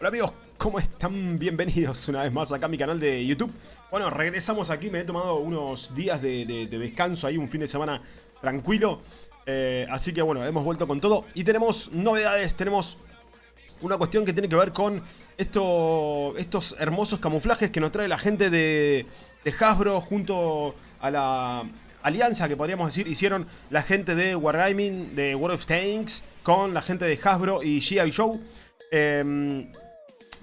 Hola amigos, ¿cómo están? Bienvenidos una vez más acá a mi canal de YouTube. Bueno, regresamos aquí, me he tomado unos días de, descanso ahí, un fin de semana tranquilo. Eh, así que bueno, hemos vuelto con todo y tenemos novedades, tenemos una cuestión que tiene que ver con esto, estos hermosos camuflajes que nos trae la gente de, Hasbro junto a la alianza que podríamos decir hicieron la gente de Wargaming, de World of Tanks, con la gente de Hasbro y G.I. Joe. Eh,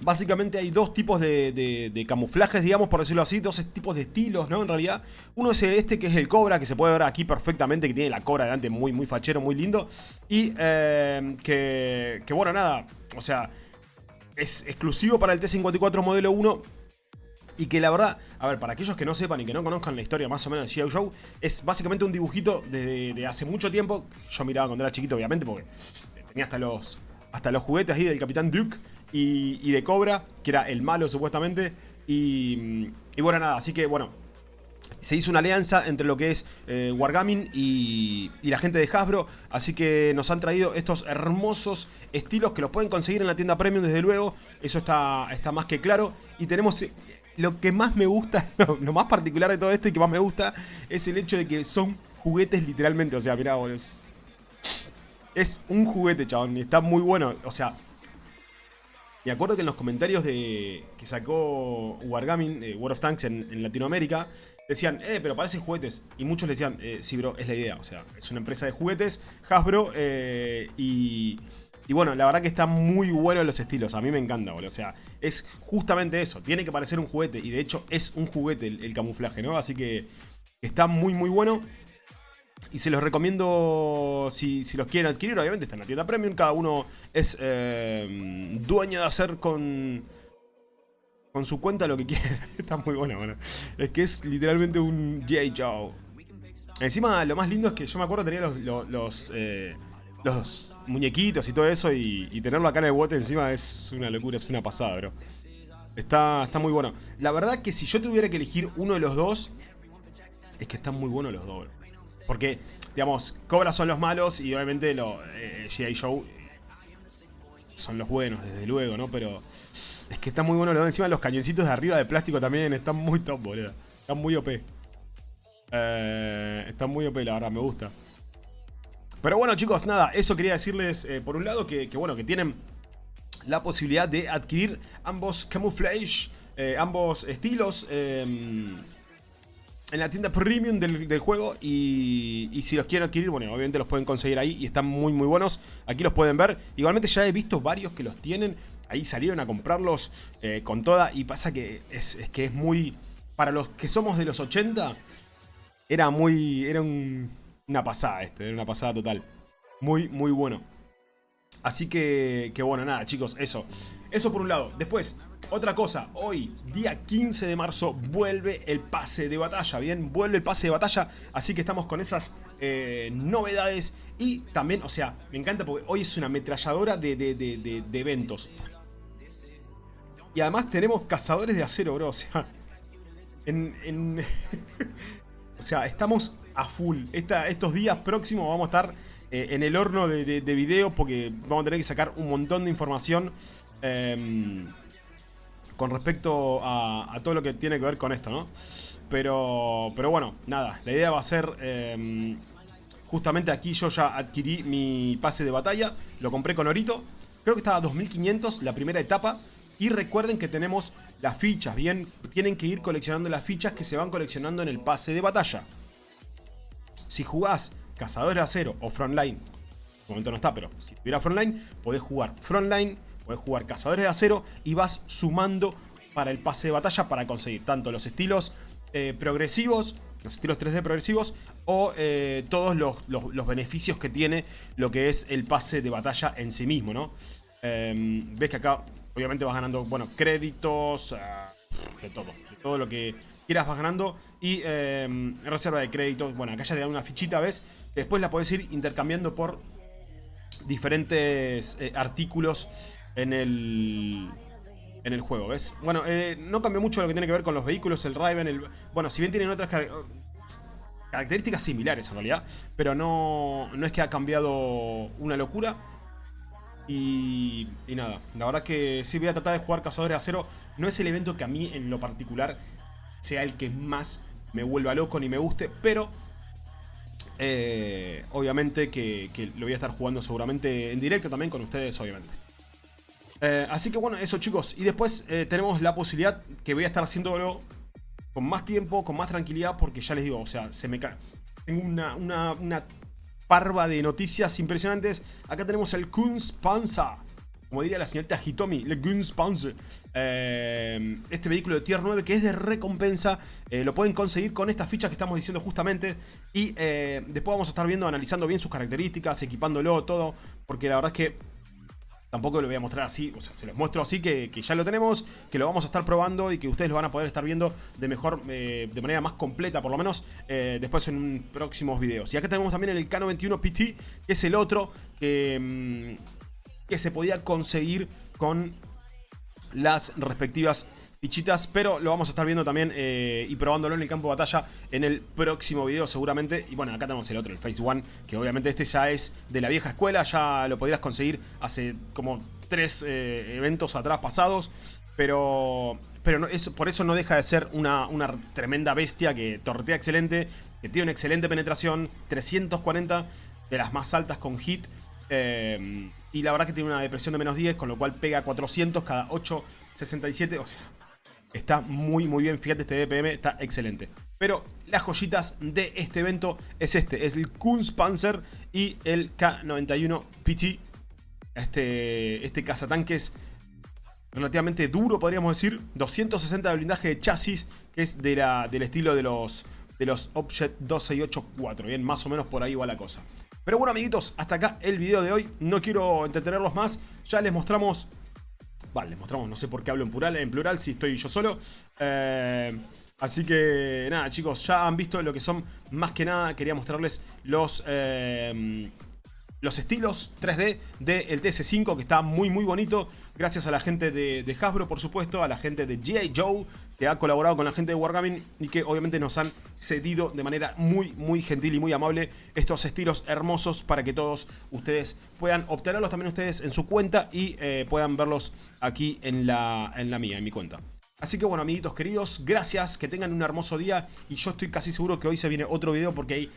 Básicamente hay dos tipos de, camuflajes, digamos, por decirlo así, dos tipos de estilos, ¿no? En realidad, uno es este que es el Cobra, que se puede ver aquí perfectamente, que tiene la Cobra delante muy, muy fachero, muy lindo. Y eh, que, que, bueno, nada, o sea, es exclusivo para el T-54 modelo 1. Y que la verdad, a ver, para aquellos que no sepan y que no conozcan la historia más o menos de G.I. Joe, es básicamente un dibujito de, de, hace mucho tiempo. Yo miraba cuando era chiquito, obviamente, porque tenía hasta los, hasta los juguetes ahí del Capitán Duke y, de Cobra, que era el malo supuestamente. Y, bueno, nada, así que bueno, se hizo una alianza entre lo que es eh, Wargaming y, la gente de Hasbro, así que nos han traído estos hermosos estilos que los pueden conseguir en la tienda Premium desde luego, eso está, está más que claro. Y tenemos eh, lo que más me gusta, lo, más particular de todo esto y que más me gusta, es el hecho de que son juguetes literalmente, o sea, mirá, es, es un juguete, chabón, y está muy bueno, o sea... Me acuerdo que en los comentarios de que sacó Wargaming, eh, World of Tanks en, Latinoamérica, decían, eh, pero parecen juguetes. Y muchos le decían, eh, sí, bro, es la idea. O sea, es una empresa de juguetes, Hasbro, eh, y, y, bueno, la verdad que está muy bueno los estilos. A mí me encanta, boludo. O sea, es justamente eso. Tiene que parecer un juguete. Y de hecho es un juguete el camuflaje, ¿no? Así que está muy, muy bueno. Y se los recomiendo si, los quieren adquirir. Obviamente está en la tienda premium. Cada uno es eh, dueño de hacer con, con su cuenta lo que quiera. está muy bueno, bueno. Es que es literalmente un J. Joe. Encima lo más lindo es que yo me acuerdo tenía los, eh, los, muñequitos y todo eso. Y, tenerlo acá en el bote encima es una locura, es una pasada, bro. Está, está muy bueno. La verdad que si yo tuviera que elegir uno de los dos, es que están muy buenos los dos, bro. Porque, digamos, Cobra son los malos y obviamente los eh, G.I. Joe son los buenos, desde luego, ¿no? Pero es que está muy bueno. Encima los cañoncitos de arriba de plástico también están muy top, boludo. Están muy OP. Eh, están muy OP, la verdad, me gusta. Pero bueno, chicos, nada, eso quería decirles eh, por un lado que, bueno, que tienen la posibilidad de adquirir ambos camouflage, ambos estilos en la tienda premium del, juego y, si los quieren adquirir, bueno, obviamente los pueden conseguir ahí y están muy muy buenos. Aquí los pueden ver. Igualmente ya he visto varios que los tienen. Ahí salieron a comprarlos eh, con toda y pasa que es, que es muy... Para los que somos de los 80, era muy... Era una pasada esto, era una pasada total. Muy, muy bueno. Así que, que bueno, nada chicos, eso. Eso por un lado. Después, otra cosa, hoy, día 15 de marzo, vuelve el pase de batalla, ¿bien? Vuelve el pase de batalla, así que estamos con esas eh, novedades y también, o sea, me encanta porque hoy es una ametralladora de, eventos. Y además tenemos cazadores de acero, bro, o sea, o sea, estamos a full. estos días próximos vamos a estar eh, en el horno de, video porque vamos a tener que sacar un montón de información. Eh, con respecto a, todo lo que tiene que ver con esto, ¿no? Pero, pero bueno, nada, la idea va a ser... Em, justamente aquí yo ya adquirí mi pase de batalla, lo compré con Orito, creo que estaba a 2500 la primera etapa, y recuerden que tenemos las fichas, bien, tienen que ir coleccionando las fichas que se van coleccionando en el pase de batalla. Si jugás Cazadores de Acero o Frontline, en momento no está, pero si tuviera Frontline, podés jugar Frontline, Puedes jugar Cazadores de Acero y vas sumando para el pase de batalla para conseguir tanto los estilos eh, progresivos, los estilos 3D progresivos o eh, todos los, beneficios que tiene lo que es el pase de batalla en sí mismo, ¿no? Em, ves que acá obviamente vas ganando, bueno, créditos, ah, de todo, todo lo que quieras vas ganando y em, reserva de créditos, bueno, acá ya te dan una fichita, ¿ves? Después la puedes ir intercambiando por diferentes eh, artículos en el, en el juego, ¿ves? Bueno, eh, no cambió mucho lo que tiene que ver con los vehículos, el Raven, el... Bueno, si bien tienen otras características similares en realidad, pero no, no es que ha cambiado una locura. Y, y, nada, la verdad que sí voy a tratar de jugar Cazadores de Acero. No es el evento que a mí en lo particular sea el que más me vuelva loco ni me guste, pero eh, obviamente que, lo voy a estar jugando seguramente en directo también con ustedes, obviamente. Eh, así que bueno, eso chicos. Y después eh, tenemos la posibilidad que voy a estar haciéndolo con más tiempo, con más tranquilidad, porque ya les digo, o sea, se me cae. Tengo una, una, parva de noticias impresionantes. Acá tenemos el Kunstpanzer como diría la señorita Hitomi, Le Gunspanzer, eh, este vehículo de Tier 9 que es de recompensa, eh, lo pueden conseguir con estas fichas que estamos diciendo justamente y después vamos a estar viendo, analizando bien sus características, equipándolo, todo, porque la verdad es que tampoco lo voy a mostrar así, o sea, se los muestro así que, ya lo tenemos, que lo vamos a estar probando y que ustedes lo van a poder estar viendo de mejor, de manera más completa por lo menos, después en próximos videos. Y acá tenemos también el K91 PT, que es el otro que... Mm, que se podía conseguir con las respectivas fichitas, pero lo vamos a estar viendo también eh, y probándolo en el campo de batalla en el próximo video seguramente. Y bueno, acá tenemos el otro, el Phase One, que obviamente este ya es de la vieja escuela, ya lo podrías conseguir hace como tres eh, eventos atrás pasados, pero, pero no, por eso no deja de ser una, una tremenda bestia que tortea excelente, que tiene una excelente penetración, 340 de las más altas con hit. Eh, y la verdad que tiene una depresión de menos 10, con lo cual pega 400 cada 8.67. O sea, está muy muy bien. Fíjate, este DPM está excelente. Pero las joyitas de este evento es este. Es el Kunstpanzer y el K91 PT. Este, este cazatanques relativamente duro, podríamos decir. 260 de blindaje de chasis, que es de la, del estilo de los, de los Object 2684. Bien, más o menos por ahí va la cosa. Pero bueno, amiguitos, hasta acá el video de hoy. No quiero entretenerlos más. Ya les mostramos... Vale, les mostramos, no sé por qué hablo en plural, en plural si estoy yo solo. Eh, así que nada, chicos, ya han visto lo que son más que nada. Quería mostrarles los... Eh, los estilos 3D del TS5 que está muy muy bonito gracias a la gente de, Hasbro por supuesto, a la gente de G.I. Joe que ha colaborado con la gente de Wargaming y que obviamente nos han cedido de manera muy muy gentil y muy amable estos estilos hermosos para que todos ustedes puedan obtenerlos también ustedes en su cuenta y eh, puedan verlos aquí en la, en la mía, en mi cuenta. Así que bueno, amiguitos queridos, gracias, que tengan un hermoso día y yo estoy casi seguro que hoy se viene otro video porque hay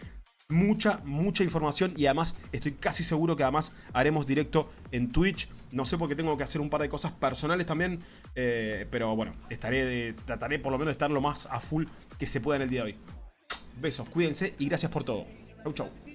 mucha, mucha información y además estoy casi seguro que además haremos directo en Twitch. No sé porque tengo que hacer un par de cosas personales también, eh, pero bueno, estaré trataré por lo menos de estar lo más a full que se pueda en el día de hoy. Besos, cuídense y gracias por todo. Chau, chau.